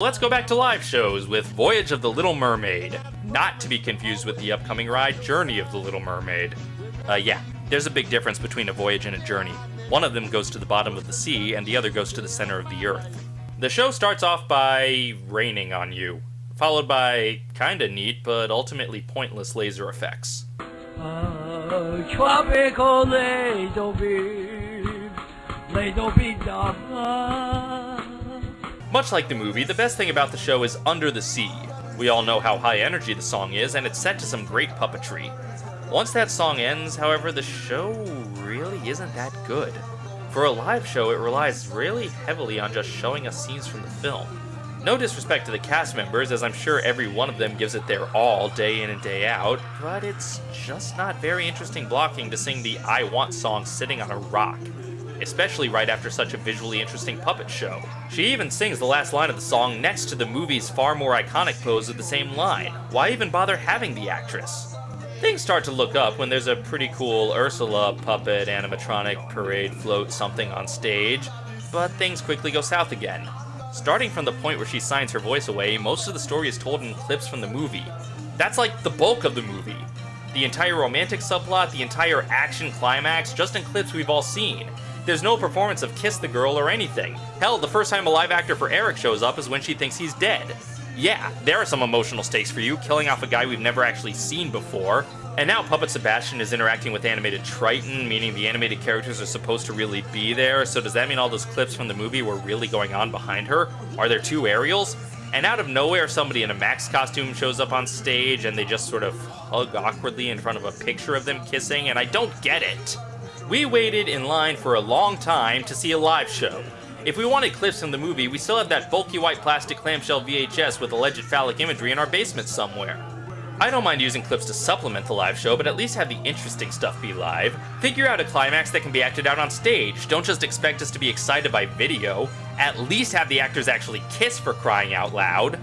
Let's go back to live shows with Voyage of the Little Mermaid, not to be confused with the upcoming ride Journey of the Little Mermaid. Uh, yeah, there's a big difference between a voyage and a journey. One of them goes to the bottom of the sea, and the other goes to the center of the earth. The show starts off by raining on you, followed by kinda neat but ultimately pointless laser effects. Much like the movie, the best thing about the show is Under the Sea. We all know how high energy the song is, and it's set to some great puppetry. Once that song ends, however, the show really isn't that good. For a live show, it relies really heavily on just showing us scenes from the film. No disrespect to the cast members, as I'm sure every one of them gives it their all day in and day out, but it's just not very interesting blocking to sing the I Want song sitting on a rock especially right after such a visually interesting puppet show. She even sings the last line of the song next to the movie's far more iconic pose of the same line. Why even bother having the actress? Things start to look up when there's a pretty cool Ursula puppet animatronic parade float something on stage, but things quickly go south again. Starting from the point where she signs her voice away, most of the story is told in clips from the movie. That's like the bulk of the movie. The entire romantic subplot, the entire action climax, just in clips we've all seen. There's no performance of Kiss the Girl or anything. Hell, the first time a live actor for Eric shows up is when she thinks he's dead. Yeah, there are some emotional stakes for you, killing off a guy we've never actually seen before. And now Puppet Sebastian is interacting with animated Triton, meaning the animated characters are supposed to really be there. So does that mean all those clips from the movie were really going on behind her? Are there two Ariels? And out of nowhere, somebody in a Max costume shows up on stage and they just sort of hug awkwardly in front of a picture of them kissing, and I don't get it. We waited in line for a long time to see a live show. If we wanted clips from the movie, we still have that bulky white plastic clamshell VHS with alleged phallic imagery in our basement somewhere. I don't mind using clips to supplement the live show, but at least have the interesting stuff be live. Figure out a climax that can be acted out on stage. Don't just expect us to be excited by video. At least have the actors actually kiss for crying out loud.